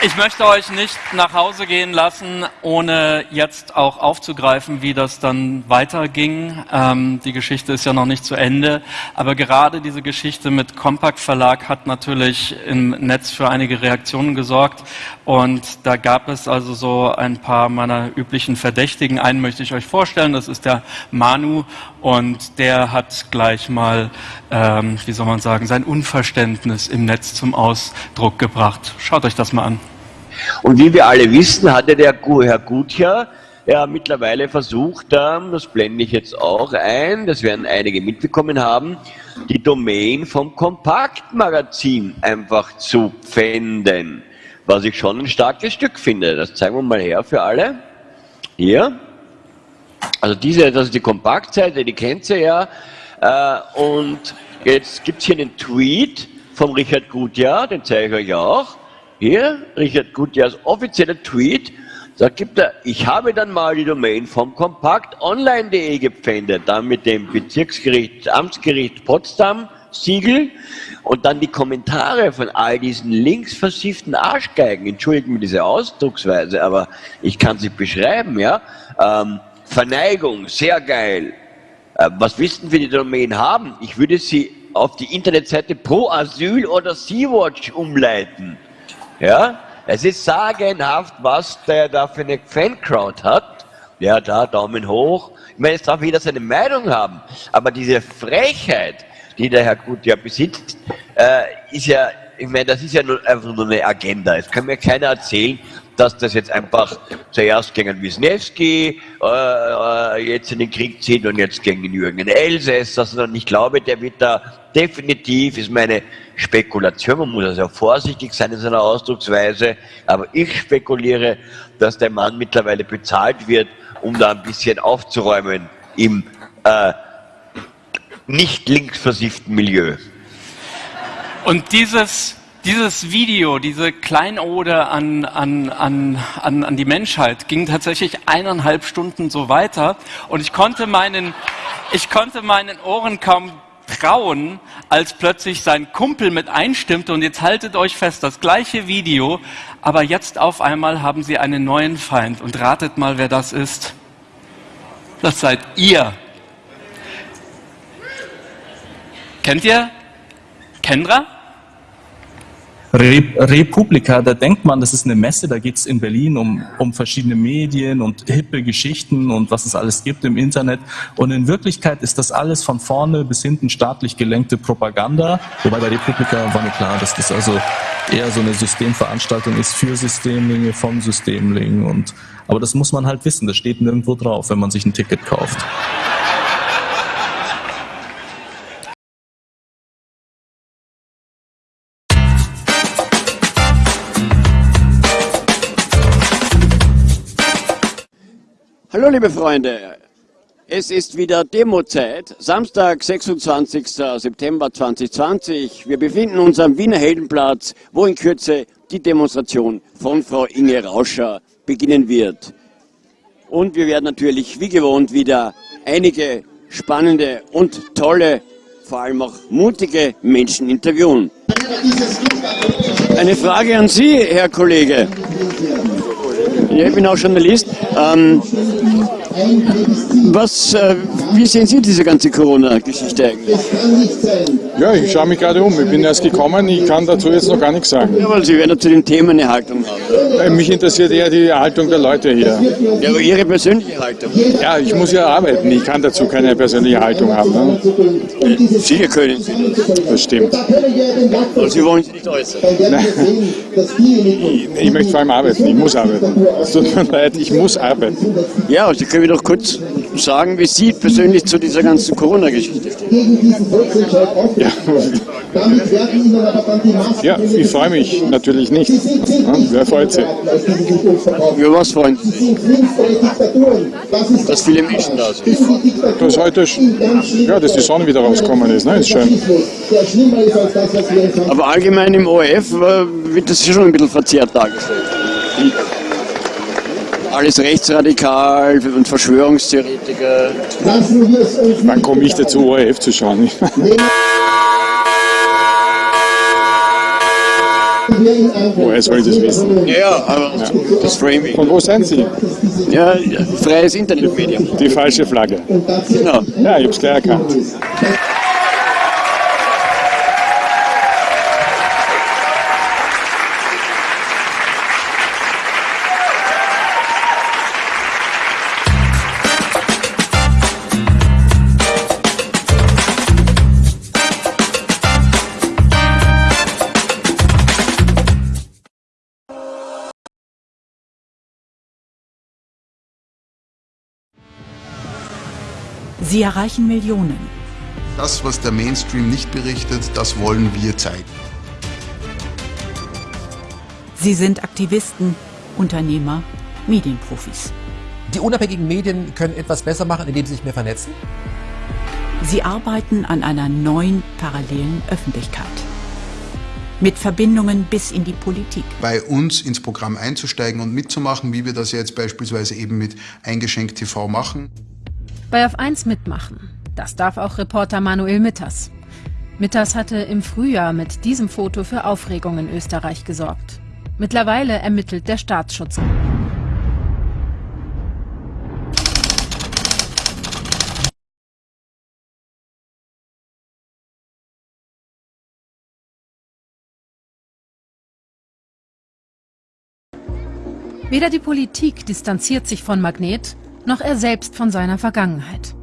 Ich möchte euch nicht nach Hause gehen lassen, ohne jetzt auch aufzugreifen, wie das dann weiterging. Ähm, die Geschichte ist ja noch nicht zu Ende, aber gerade diese Geschichte mit Compact Verlag hat natürlich im Netz für einige Reaktionen gesorgt und da gab es also so ein paar meiner üblichen Verdächtigen. Einen möchte ich euch vorstellen, das ist der Manu und der hat gleich mal, ähm, wie soll man sagen, sein Unverständnis im Netz zum Ausdruck gebracht. Schaut euch das mal an. Und wie wir alle wissen, hatte der Herr Gutjahr ja mittlerweile versucht, das blende ich jetzt auch ein, das werden einige mitbekommen haben, die Domain vom Kompaktmagazin einfach zu pfänden. Was ich schon ein starkes Stück finde. Das zeigen wir mal her für alle. Hier. Also diese, das ist die Kompaktseite, die kennt ihr ja. Äh, und jetzt gibt es hier einen Tweet vom Richard Gutjahr, den zeige ich euch auch. Hier, Richard Gutjahrs offizieller Tweet, da gibt er, ich habe dann mal die Domain vom kompaktonline.de gepfändet, dann mit dem Bezirksgericht, Amtsgericht Potsdam Siegel und dann die Kommentare von all diesen links versifften Arschgeigen, entschuldigen mir diese Ausdrucksweise, aber ich kann sie beschreiben, ja. Ähm, Verneigung, sehr geil. Äh, was wissen wir die Domain haben? Ich würde sie auf die Internetseite Pro Asyl oder Sea-Watch umleiten. Ja, es ist sagenhaft, was der da für eine Fancrowd hat. Ja, da, Daumen hoch. Ich meine, jetzt darf jeder seine Meinung haben. Aber diese Frechheit, die der Herr Gut ja besitzt, äh, ist ja, ich meine, das ist ja nur, einfach nur eine Agenda. Es kann mir keiner erzählen, dass das jetzt einfach zuerst gegen Wisniewski äh, äh, jetzt in den Krieg zieht und jetzt gegen Jürgen Elsässer, sondern ich glaube, der wird da definitiv, ist meine Spekulation, man muss also vorsichtig sein in seiner Ausdrucksweise, aber ich spekuliere, dass der Mann mittlerweile bezahlt wird, um da ein bisschen aufzuräumen im äh, nicht linksversifften Milieu. Und dieses dieses Video, diese Kleinode an, an, an, an, an die Menschheit ging tatsächlich eineinhalb Stunden so weiter und ich konnte meinen, ich konnte meinen Ohren kaum trauen, als plötzlich sein Kumpel mit einstimmte und jetzt haltet euch fest, das gleiche Video, aber jetzt auf einmal haben sie einen neuen Feind und ratet mal, wer das ist. Das seid ihr. Kennt ihr Kendra? Republika, da denkt man, das ist eine Messe, da geht es in Berlin um, um verschiedene Medien und hippe Geschichten und was es alles gibt im Internet. Und in Wirklichkeit ist das alles von vorne bis hinten staatlich gelenkte Propaganda. Wobei bei Republika war mir klar, dass das also eher so eine Systemveranstaltung ist für Systemlinge, von Systemlingen. Und, aber das muss man halt wissen, das steht nirgendwo drauf, wenn man sich ein Ticket kauft. Hallo liebe Freunde, es ist wieder Demozeit, Samstag, 26. September 2020. Wir befinden uns am Wiener Heldenplatz, wo in Kürze die Demonstration von Frau Inge Rauscher beginnen wird. Und wir werden natürlich wie gewohnt wieder einige spannende und tolle, vor allem auch mutige Menschen interviewen. Eine Frage an Sie, Herr Kollege. Ich bin auch Journalist. Ähm, was, äh, wie sehen Sie diese ganze Corona-Geschichte eigentlich? Ja, ich schaue mich gerade um. Ich bin erst gekommen, ich kann dazu jetzt noch gar nichts sagen. Ja, weil Sie werden zu dem Thema eine Haltung haben. Äh, mich interessiert eher die Haltung der Leute hier. Ja, aber Ihre persönliche Haltung? Ja, ich muss ja arbeiten. Ich kann dazu keine persönliche Haltung haben. Ne? Sicher können Sie das. Das stimmt. Und Sie wollen sich nicht äußern? Nein. Ich, ich möchte vor allem arbeiten. Ich muss arbeiten. Es tut mir leid, ich muss arbeiten. Ja, Sie können mir doch kurz sagen, wie Sie persönlich zu dieser ganzen Corona-Geschichte stehen. Ja. ja, ich freue mich natürlich nicht. Ja, wer freut sich? Über was freuen Sie sich? Dass viele Menschen da sind. Dass heute, ja, dass die Sonne wieder rausgekommen ist, ne? ist schön. Aber allgemein im ORF äh, wird das schon ein bisschen verzerrt dargestellt alles rechtsradikal und Verschwörungstheoretiker. Wann komme ich dazu, ORF zu schauen? Woher soll ich das wissen? Ja, aber ja. das Framing. Von wo sind Sie? Ja, freies Internetmedium. Die falsche Flagge. Genau. Ja, ich habe es gleich erkannt. Sie erreichen Millionen. Das, was der Mainstream nicht berichtet, das wollen wir zeigen. Sie sind Aktivisten, Unternehmer, Medienprofis. Die unabhängigen Medien können etwas besser machen, indem sie sich mehr vernetzen? Sie arbeiten an einer neuen parallelen Öffentlichkeit. Mit Verbindungen bis in die Politik. Bei uns ins Programm einzusteigen und mitzumachen, wie wir das jetzt beispielsweise eben mit Eingeschenkt TV machen. Bei Auf 1 mitmachen. Das darf auch Reporter Manuel Mitters. Mitters hatte im Frühjahr mit diesem Foto für Aufregung in Österreich gesorgt. Mittlerweile ermittelt der Staatsschutz. Weder die Politik distanziert sich von Magnet, noch er selbst von seiner Vergangenheit.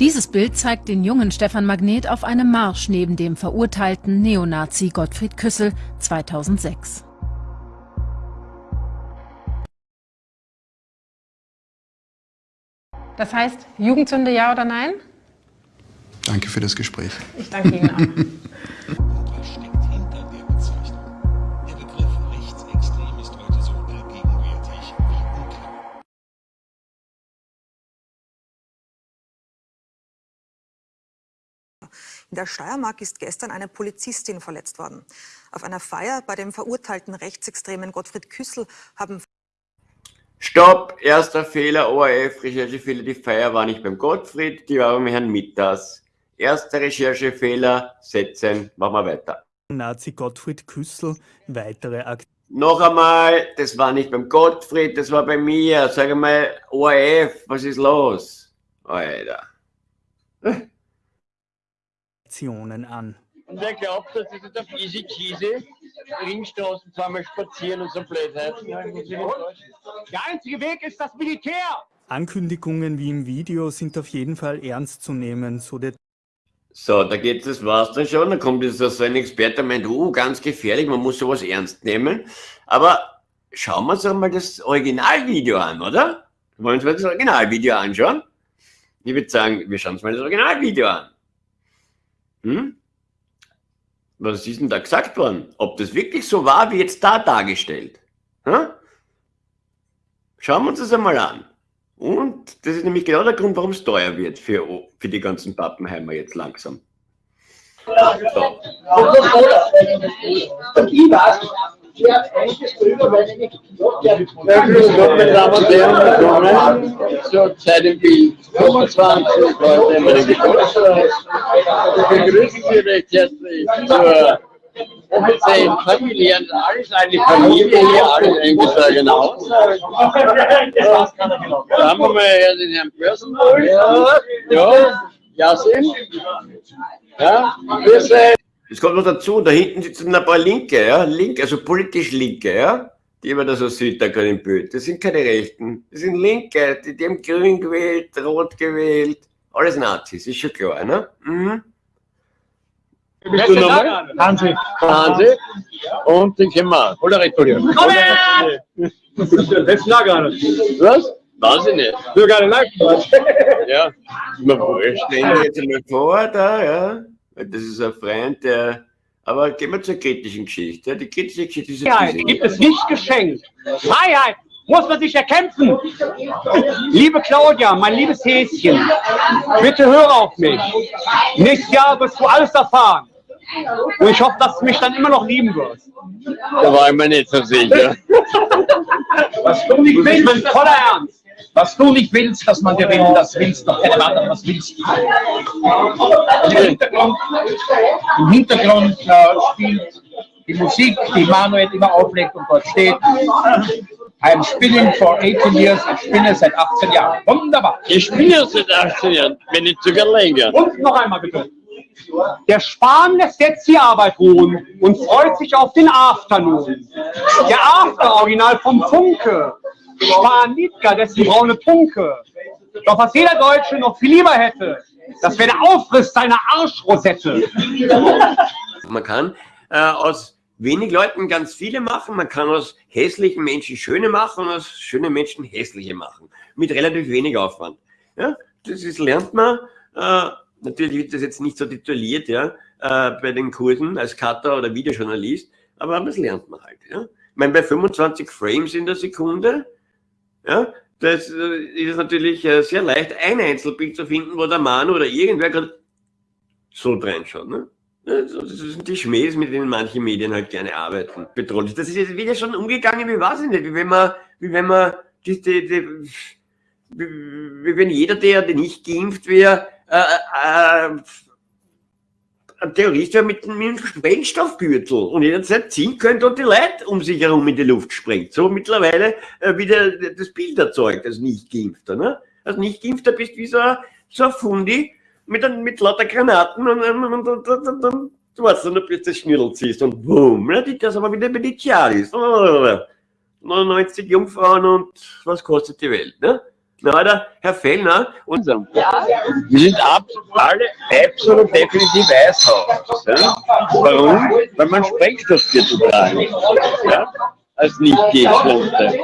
Dieses Bild zeigt den jungen Stefan Magnet auf einem Marsch neben dem verurteilten Neonazi Gottfried Küssel 2006. Das heißt, Jugendsünde ja oder nein? Danke für das Gespräch. Ich danke Ihnen auch. In der Steiermark ist gestern eine Polizistin verletzt worden. Auf einer Feier bei dem verurteilten Rechtsextremen Gottfried Küssel haben Stopp, erster Fehler, ORF, Recherchefehler, die Feier war nicht beim Gottfried, die war beim Herrn Mitters. Erster Recherchefehler, setzen, machen wir weiter. Nazi Gottfried Küssel, weitere Aktionen. Noch einmal, das war nicht beim Gottfried, das war bei mir. Sag einmal, ORF, was ist los? Alter. Aktionen an. Und wer glaubt, dass das jetzt auf easy cheesy Ringstraßen zweimal spazieren und so Blödheiten? Der einzige Weg ist das Militär! Ankündigungen wie im Video sind auf jeden Fall ernst zu nehmen, so der So, da geht das war's dann schon. Dann kommt jetzt so ein Experte und meint, oh, ganz gefährlich, man muss sowas ernst nehmen. Aber schauen wir uns doch mal das Originalvideo an, oder? Wollen wir uns mal das Originalvideo anschauen? Ich würde sagen, wir schauen uns mal das Originalvideo an. Hm? Was ist denn da gesagt worden? Ob das wirklich so war, wie jetzt da dargestellt? Hm? Schauen wir uns das einmal an. Und das ist nämlich genau der Grund, warum es teuer wird für, für die ganzen Pappenheimer jetzt langsam. So. Zur Zeit Bild. 25 Leute in meinem Geburtstag. Ich begrüße Sie recht herzlich zur offiziellen familiären, alles eine Familie hier, alles eingetragen aus. Da haben wir mal hier den Herrn Börsenburg. Ja, ja, Yasin. Ja, grüße. Es kommt noch dazu, da hinten sitzen ein paar Linke, ja, Linke, also politisch Linke, ja, die man da so sieht, da gerade im Bild. Das sind keine Rechten, das sind Linke, die, die haben grün gewählt, rot gewählt, alles Nazis, ist schon klar, ne? Mhm. Bist du nochmal? Hansi. Hansi. Und den kennen wir. Oder retourieren. Komm her! Das lag gar nicht. Was? Weiß ich nicht. Du gar nicht Ja. Immer wurscht. Stellen wir jetzt einmal vor, da, ja. Das ist ein Freund, der. Aber gehen wir zur kritischen Geschichte. Die kritische Geschichte ist Freiheit gibt es nicht geschenkt. Freiheit muss man sich erkämpfen. Liebe Claudia, mein liebes Häschen, bitte höre auf mich. Nächstes Jahr wirst du alles erfahren. Und ich hoffe, dass du mich dann immer noch lieben wirst. Da war ich mir nicht so sicher. Nicht willst, voller Ernst. Was du nicht willst, dass man dir will, das willst doch keine anderen, was willst du? Im Hintergrund, im Hintergrund äh, spielt die Musik, die Manuel immer auflegt und dort steht. I'm spinning for 18 years, ich spinne seit 18 Jahren. Wunderbar. Ich spinne seit 18 Jahren, wenn nicht sogar länger. Und noch einmal bitte. Der Spahn lässt jetzt die Arbeit ruhen und freut sich auf den Afternoon. Der After, original vom Funke. Spahn Liedger, dessen braune Punke. Doch was jeder Deutsche noch viel lieber hätte, das wäre der Aufriss seiner Arschrosette. Man kann äh, aus wenig Leuten ganz viele machen, man kann aus hässlichen Menschen schöne machen und aus schönen Menschen hässliche machen. Mit relativ wenig Aufwand. Ja, das ist, lernt man. Äh, natürlich wird das jetzt nicht so tituliert, ja, äh, bei den Kursen als Cutter oder Videojournalist, aber das lernt man halt. Ja. Ich meine, bei 25 Frames in der Sekunde, ja, das äh, ist natürlich äh, sehr leicht, ein Einzelbild zu finden, wo der Mann oder irgendwer gerade so reinschaut. Ne? Das sind die Schmähs, mit denen manche Medien halt gerne arbeiten. Bedrohlich. Das ist jetzt wieder schon umgegangen, wie weiß ich nicht, wie wenn man, wie wenn man, die, die, die, wie, wenn jeder, der nicht geimpft wäre, äh, äh, ein Terrorist wäre mit, mit einem Sprengstoffgürtel und jederzeit ziehen könnte und die Leute um sich herum in die Luft sprengt. So mittlerweile äh, wieder das Bild erzeugt als Nicht-Geimpfter. Ne? Als Nicht-Geimpfter bist du wie so ein, so ein Fundi mit, mit lauter Granaten und, und, und, und, und, du weißt, dann plötzlich Schnürl ziehst und boom, ne? das aber wieder Chialis. 99 Jungfrauen und was kostet die Welt? Ne? Na, der Herr Fellner, unser. Ja. Wir sind ab, alle absolut definitiv Eishaus. Ja? Warum? Weil man Sprengstoffgürtel tragen. Ja? Als nicht Geimpfte.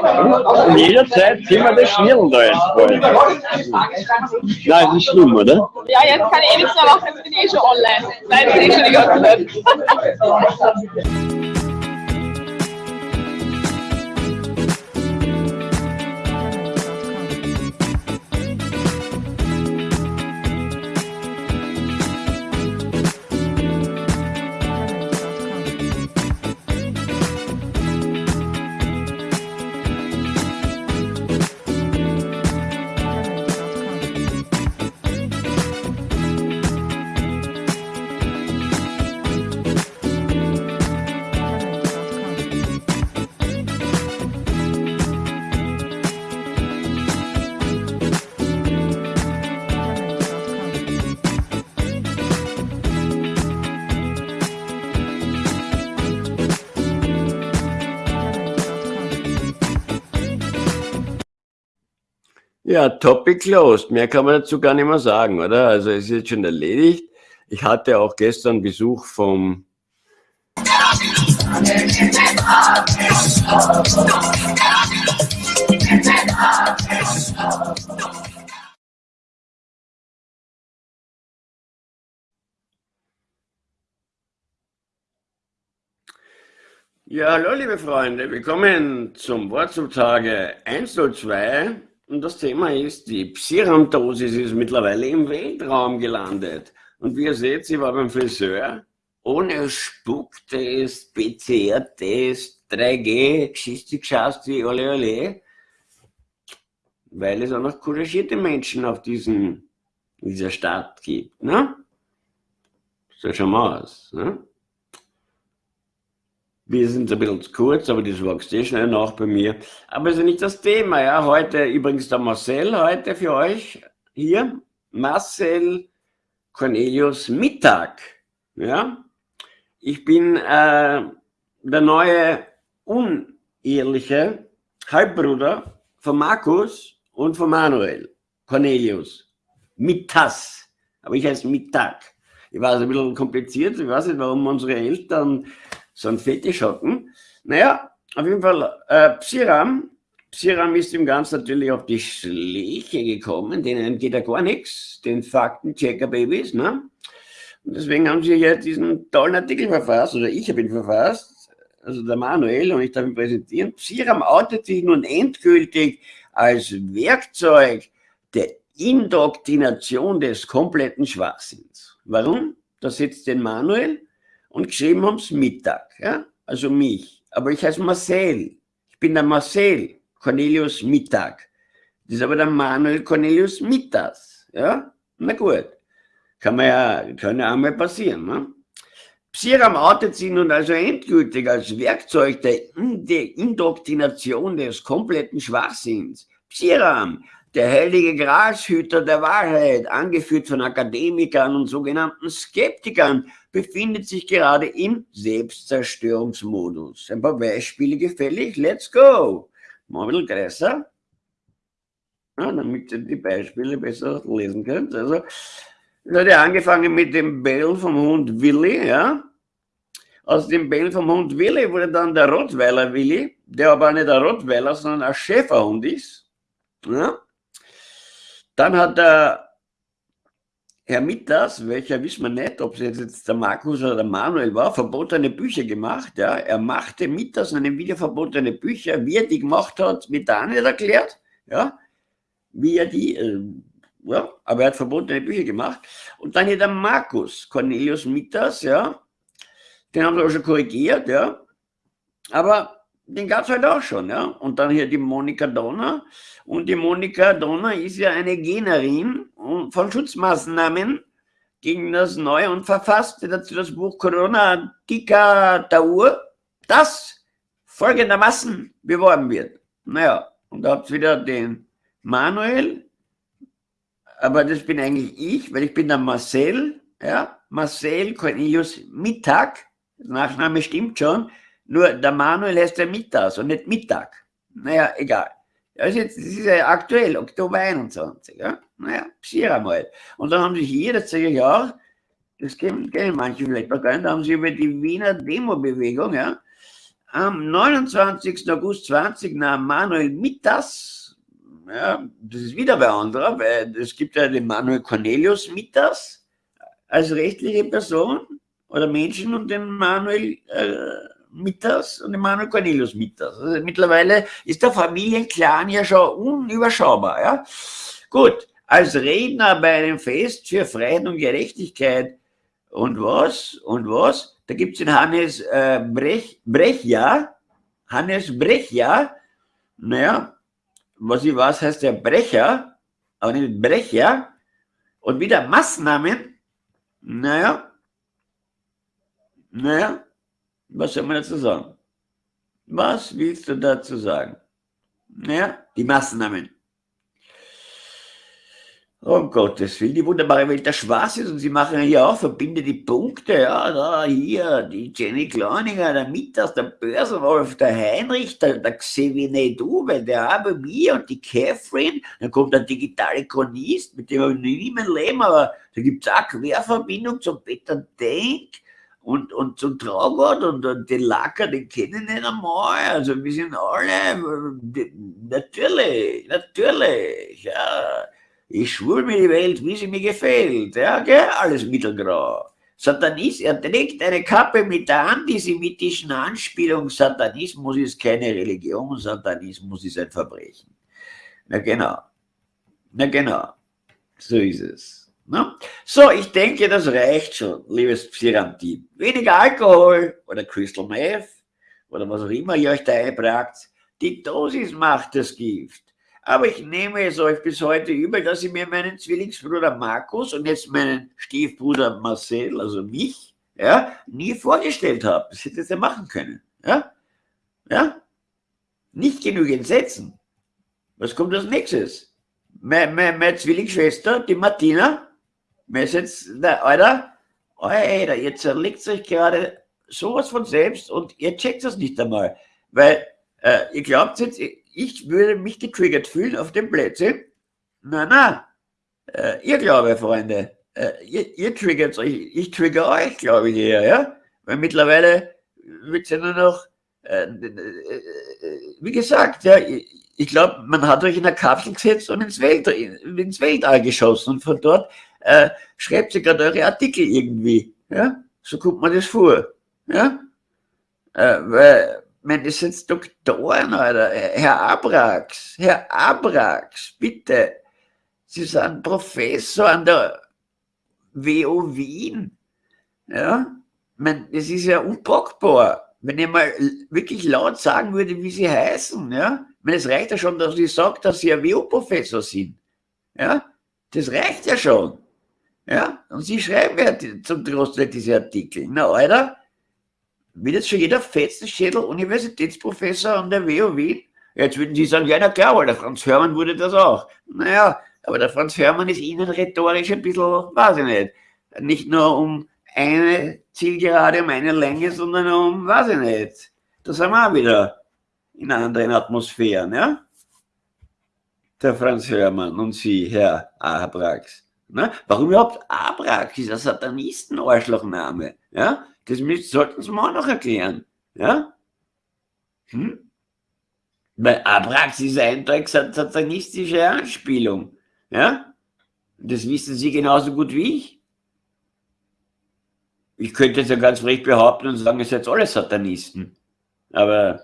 Und jederzeit ziehen wir das Schnirren da ins Wollen. Nein, ist nicht schlimm, oder? Ja, jetzt kann ich eh nichts mehr machen, jetzt bin ich eh schon online. Nein, bin ich schon die ganze Zeit. Ja, Topic closed. Mehr kann man dazu gar nicht mehr sagen, oder? Also es ist jetzt schon erledigt. Ich hatte auch gestern Besuch vom Ja, hallo liebe Freunde, willkommen zum Wort zum Tage 102 und das Thema ist, die Psiram-Dosis ist mittlerweile im Weltraum gelandet. Und wie ihr seht, sie war beim Friseur, ohne Spucktest, PCR-Test, 3G, Geschichte geschasti, ole ole, weil es auch noch couragierte Menschen auf diesen, dieser Stadt gibt. Ne? So schauen wir aus. Ne? Wir sind ein bisschen zu kurz, aber das wächst eh schnell nach bei mir. Aber ist ja nicht das Thema. Ja. Heute übrigens der Marcel, heute für euch hier. Marcel Cornelius Mittag. Ja. Ich bin äh, der neue unehrliche Halbbruder von Markus und von Manuel Cornelius. Mittas. Aber ich heiße Mittag. Ich weiß, ein bisschen kompliziert. Ich weiß nicht, warum unsere Eltern so ein Fetisch hatten. Naja, auf jeden Fall, äh, Psiram, Psiram ist dem Ganzen natürlich auf die Schläge gekommen, denen geht ja gar nichts, den Faktenchecker-Babys, ne? Und deswegen haben sie ja diesen tollen Artikel verfasst, oder ich habe ihn verfasst, also der Manuel, und ich darf ihn präsentieren. Psiram outet sich nun endgültig als Werkzeug der Indoktrination des kompletten Schwachsinns. Warum? Da sitzt den Manuel und geschrieben haben es Mittag, ja? also mich. Aber ich heiße Marcel. Ich bin der Marcel Cornelius Mittag. Das ist aber der Manuel Cornelius Mittags. Ja? Na gut. Kann man ja, kann ja einmal passieren. Ne? Psiram outet sich nun also endgültig als Werkzeug der Indoktrination des kompletten Schwachsinns. Psiram, der heilige Grashüter der Wahrheit, angeführt von Akademikern und sogenannten Skeptikern, befindet sich gerade im Selbstzerstörungsmodus. Ein paar Beispiele gefällig. Let's go! Bisschen größer, ja, damit ihr die Beispiele besser lesen könnt. Also, es hat ja angefangen mit dem Bellen vom Hund Willi, ja. Aus dem Bellen vom Hund Willi wurde dann der Rottweiler Willi, der aber nicht der Rottweiler, sondern ein Schäferhund ist. Ja. Dann hat der Herr Mitters, welcher wissen wir nicht, ob es jetzt der Markus oder der Manuel war, verbotene Bücher gemacht. Ja. Er machte Mitters in einem Video verbotene Bücher. Wie er die gemacht hat, wird da nicht erklärt. Ja. Wie er die äh, ja, aber er hat verbotene Bücher gemacht. Und dann hier der Markus Cornelius Mitters, ja, den haben sie auch schon korrigiert, ja, aber den gab es halt auch schon, ja. Und dann hier die Monika Donner. Und die Monika Donner ist ja eine Generin von Schutzmaßnahmen gegen das neue und verfasste dazu das Buch Corona Diktatur, das folgendermaßen beworben wird. Naja, und da habt wieder den Manuel, aber das bin eigentlich ich, weil ich bin der Marcel, ja, Marcel Cornelius Mittag, Nachname stimmt schon, nur der Manuel heißt der Mittags und nicht Mittag. Naja, egal. Also jetzt, das ist ja aktuell, Oktober 21, ja. Naja, sicher mal. Und dann haben sie hier, das sage ich auch, das kennen, kennen manche vielleicht noch gar nicht, da haben sie über die Wiener Demo-Bewegung, ja, am 29. August 20 nahm Manuel Mittas ja, das ist wieder bei anderer, weil es gibt ja den Manuel Cornelius Mitters als rechtliche Person oder Menschen und den Manuel äh, Mitters und den Manuel Cornelius Mitters. Also mittlerweile ist der Familienclan ja schon unüberschaubar. Ja? Gut, als Redner bei einem Fest für Freiheit und Gerechtigkeit und was? Und was? Da gibt es den Hannes äh, Brech, Brechja, Hannes Brechja, naja, was ich weiß, heißt der Brecher, aber nicht Brecher. Und wieder Maßnahmen, naja, naja, was soll man dazu sagen? Was willst du dazu sagen? Naja, die Maßnahmen. Um Gottes Willen, die wunderbare Welt der Spaß ist und sie machen hier auch, verbinde die Punkte, ja, da, hier, die Jenny Kleininger, der Mittag, der Börsenwolf, der Heinrich, der, der Xavier Du, weil der habe mir und die Catherine, dann kommt der digitale Chronist, mit dem habe ich nie mein Leben, aber da gibt es auch Querverbindung zum Peter Denk und, und zum Traugott und, und den Lacker, den kennen ich nicht einmal, also wir sind alle, natürlich, natürlich, ja, ich schwul mir die Welt, wie sie mir gefällt. Ja, gell? Alles mittelgrau. Satanist, er trägt eine Kappe mit der antisemitischen Anspielung. Satanismus ist keine Religion, Satanismus ist ein Verbrechen. Na genau. Na genau. So ist es. Na? So, ich denke, das reicht schon, liebes Psirantin. Weniger Alkohol oder Crystal Meth oder was auch immer ihr euch da einbragt. Die Dosis macht das Gift. Aber ich nehme es euch bis heute übel, dass ich mir meinen Zwillingsbruder Markus und jetzt meinen Stiefbruder Marcel, also mich, ja, nie vorgestellt habe. Das hätte ihr machen können. Ja? Ja? Nicht genügend setzen. Was kommt als nächstes? Meine, meine, meine Zwillingsschwester, die Martina, ist jetzt, der, Alter, Alter, ihr zerlegt euch gerade sowas von selbst und ihr checkt das nicht einmal. Weil äh, ihr glaubt jetzt, ich würde mich getriggert fühlen auf dem Plätzchen. Na, na, äh, ihr glaube, Freunde, äh, ihr, ihr triggert euch, ich trigger euch, glaube ich, eher, ja? Weil mittlerweile wird ja nur noch, äh, äh, wie gesagt, ja, ich, glaube, man hat euch in eine Kapsel gesetzt und ins, Welt, ins Weltall geschossen und von dort äh, schreibt ihr gerade eure Artikel irgendwie, ja? So kommt man das vor, ja? Äh, weil, meine, das sind Doktoren, Alter. Herr Abrax, Herr Abrax, bitte. Sie sind Professor an der WO Wien. Ja, meine, das ist ja unpackbar. Wenn ich mal wirklich laut sagen würde, wie sie heißen, ja, meine, es reicht ja schon, dass ich sage, dass sie ein WO-Professor sind. Ja, das reicht ja schon. Ja, und sie schreiben ja zum Trost diese Artikel. Na, Alter, wird jetzt schon jeder Fetzenschädel Universitätsprofessor an der WU Wien? Jetzt würden Sie sagen, ja, na klar, weil der Franz Hörmann wurde das auch. Naja, aber der Franz Hörmann ist Ihnen rhetorisch ein bisschen, weiß ich nicht, nicht nur um eine Zielgerade, um eine Länge, sondern um, weiß ich nicht. Da sind wir auch wieder in anderen Atmosphären, ja? Der Franz Hörmann und Sie, Herr Abrax. Ne? Warum überhaupt Abrax? Ein Satanisten-Arschlochname. Ja? Das sollten Sie mir auch noch erklären. Ja? Hm? Weil Abrax ist eindeutig satanistische Anspielung. Ja? Das wissen Sie genauso gut wie ich. Ich könnte es ja ganz recht behaupten und sagen, ihr seid alle Satanisten. Aber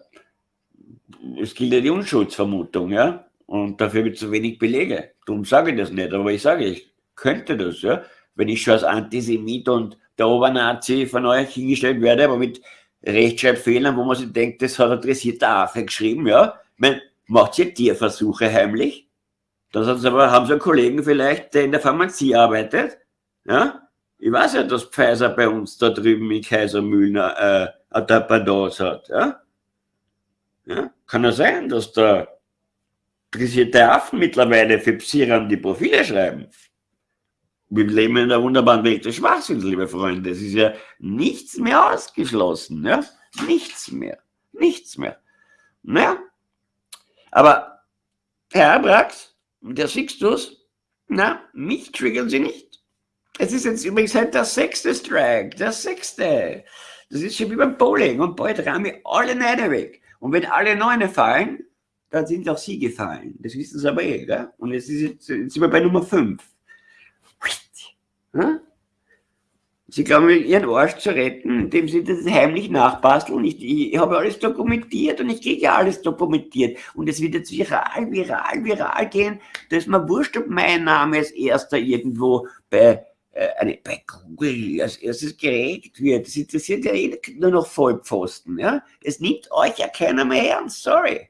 es gilt ja die Unschuldsvermutung, ja? Und dafür gibt es zu wenig Belege. Darum sage ich das nicht, aber ich sage, ich könnte das, ja? Wenn ich schon als Antisemit und der Obernazi von euch hingestellt werde, aber mit Rechtschreibfehlern, wo man sich denkt, das hat ein dressierter Affe geschrieben, ja? Man macht ihr Tierversuche heimlich? Hat's aber, haben Sie einen Kollegen vielleicht, der in der Pharmazie arbeitet? Ja? Ich weiß ja, dass Pfizer bei uns da drüben in Kaisermühlen äh, eine Dependance hat. Ja? Ja? Kann ja sein, dass da interessierte Affen mittlerweile für Psiran die Profile schreiben. Wir leben in einer wunderbaren Welt des Schwachsinns, liebe Freunde. Es ist ja nichts mehr ausgeschlossen. Ja? Nichts mehr. Nichts mehr. Naja. Aber Herr Abrax, der Sixtus, na, mich triggern Sie nicht. Es ist jetzt übrigens halt der sechste Strike, der sechste. Das ist schon wie beim Bowling und bald wir alle Neune weg. Und wenn alle Neune fallen, dann sind auch Sie gefallen. Das wissen Sie aber eh, gell? Und jetzt, ist jetzt sind wir bei Nummer 5. Sie glauben, ihren Arsch zu retten, indem sie das heimlich nachbasteln. Ich, ich habe alles dokumentiert und ich kriege ja alles dokumentiert. Und es wird jetzt viral, viral, viral gehen, dass man wurscht, ob mein Name als erster irgendwo bei, äh, bei Google als erstes geregelt wird. Das interessiert ja eh nur noch Vollpfosten. Ja? Es nimmt euch ja keiner mehr ernst, sorry.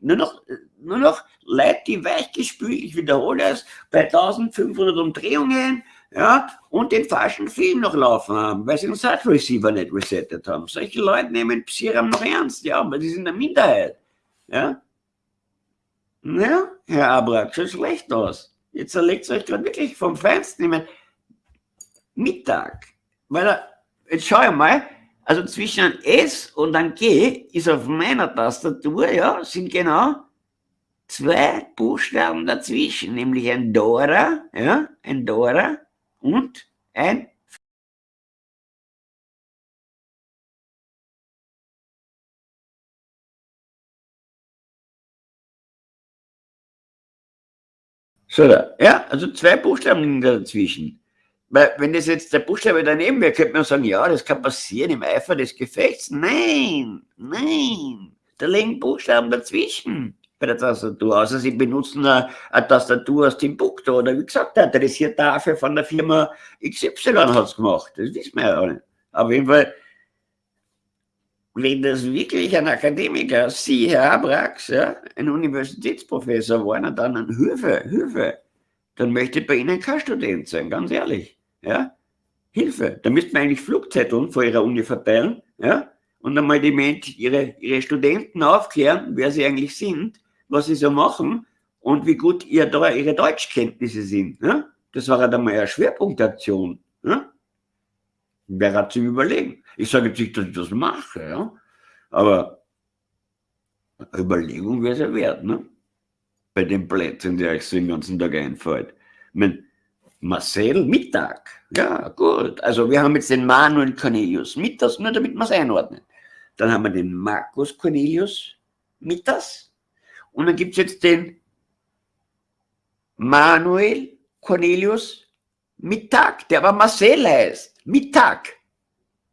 Nur noch, nur noch Leute, die weichgespült, ich wiederhole es, bei 1500 Umdrehungen, ja, und den falschen Film noch laufen haben, weil sie den Sat-Receiver nicht resettet haben. Solche Leute nehmen Psiram noch ernst, ja, aber die sind eine Minderheit. Ja, ja Herr Abrak, schaut schlecht aus. Jetzt erlegt es euch gerade wirklich vom Feinsten. Ich meine, Mittag, weil er, jetzt schau ich mal, also zwischen ein S und ein G ist auf meiner Tastatur, ja, sind genau zwei Buchstaben dazwischen, nämlich ein Dora, ja, ein Dora und ein So, ja, also zwei Buchstaben liegen dazwischen. Weil, wenn das jetzt der Buchstabe daneben wäre, könnte man sagen, ja, das kann passieren im Eifer des Gefechts. Nein, nein, da liegen Buchstaben dazwischen bei der Tastatur, außer Sie benutzen eine, eine Tastatur aus Timbuktu oder wie gesagt, der interessiert dafür von der Firma XY hat es gemacht, das wissen wir ja auch nicht. Auf jeden Fall, wenn das wirklich ein Akademiker, Sie, Herr Abrax, ja, ein Universitätsprofessor war, dann ein Hilfe, Hilfe, dann möchte bei Ihnen kein Student sein, ganz ehrlich. Ja? Hilfe. Da müsste man eigentlich Flugzetteln vor Ihrer Uni verteilen, ja? und einmal die Mensch, ihre, ihre Studenten aufklären, wer sie eigentlich sind was sie so machen und wie gut ihr, ihre Deutschkenntnisse sind. Ne? Das war ja dann mal eine Schwerpunktaktion. Ne? Wer hat zu überlegen? Ich sage jetzt nicht, dass ich das mache, ja? aber Überlegung wäre es ja wert, ne? bei den Plätzen, die euch so den ganzen Tag einfällt. Ich meine, Marcel Mittag, ja gut, also wir haben jetzt den Manuel Cornelius Mittags, nur damit man es einordnet. Dann haben wir den Markus Cornelius Mittags, und dann gibt es jetzt den Manuel Cornelius Mittag, der aber Marcel heißt. Mittag.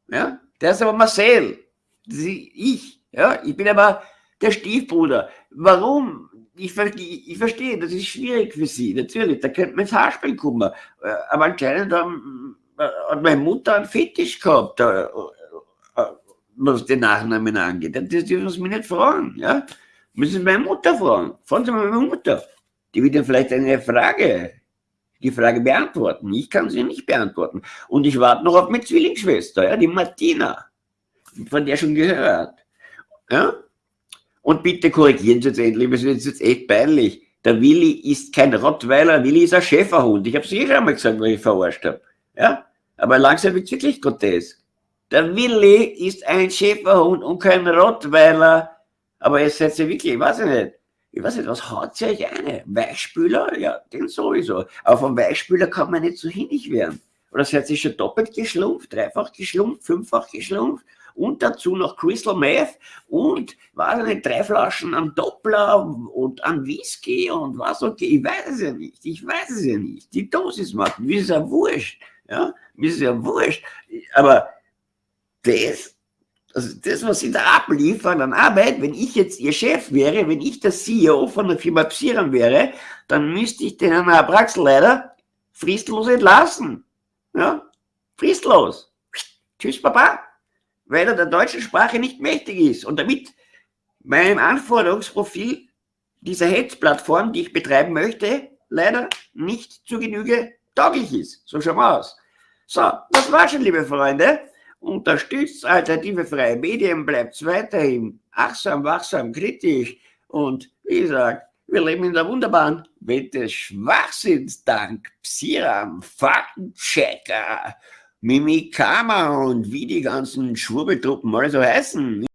Ja, der ist aber Marcel. ich. Ja, ich bin aber der Stiefbruder. Warum? Ich, ich, ich verstehe, das ist schwierig für Sie, natürlich. Da könnte man ins Haarspiel kommen. Äh, aber anscheinend äh, hat meine Mutter einen Fetisch gehabt, äh, was den Nachnamen angeht. Das dürfen Sie mich nicht fragen. Ja? Müssen Sie meine Mutter fragen. Fragen Sie mal meine Mutter. Die wird Ihnen vielleicht eine Frage die Frage beantworten. Ich kann sie nicht beantworten. Und ich warte noch auf meine Zwillingsschwester, ja, die Martina, von der schon gehört. Ja? Und bitte korrigieren Sie jetzt endlich, das ist jetzt echt peinlich. Der Willi ist kein Rottweiler, Willi ist ein Schäferhund. Ich habe es eh schon mal gesagt, weil ich verarscht habe. Ja? Aber langsam wird es wirklich grotesk. Der Willi ist ein Schäferhund und kein Rottweiler. Aber jetzt seid ihr wirklich, ich weiß nicht, ich weiß nicht, was haut ihr euch eine? Weichspüler? Ja, den sowieso. Aber vom Weichspüler kann man nicht so hinnig werden. Oder seid ihr schon doppelt geschlumpft, dreifach geschlumpft, fünffach geschlumpft? Und dazu noch Crystal Meth und, weiß nicht, drei Flaschen an Doppler und an Whisky und was okay. Ich weiß es ja nicht. Ich weiß es ja nicht. Die Dosis macht, mir ist ja wurscht. Ja, mir ist ja wurscht. Aber das also das, was sie da abliefern an Arbeit, wenn ich jetzt ihr Chef wäre, wenn ich der CEO von der Firma Psiran wäre, dann müsste ich den der Praxis leider fristlos entlassen. Ja, fristlos. Tschüss, Papa. Weil er der deutschen Sprache nicht mächtig ist und damit meinem Anforderungsprofil dieser Hetzplattform, die ich betreiben möchte, leider nicht zu Genüge tauglich ist. So schauen wir aus. So, das war schon, liebe Freunde. Unterstützt alternative freie Medien, bleibt weiterhin achtsam, wachsam, kritisch und wie gesagt, wir leben in der wunderbaren Welt des Schwachsinns dank Psiram, Faktenchecker, Mimikama und wie die ganzen Schwurbeltruppen mal so heißen.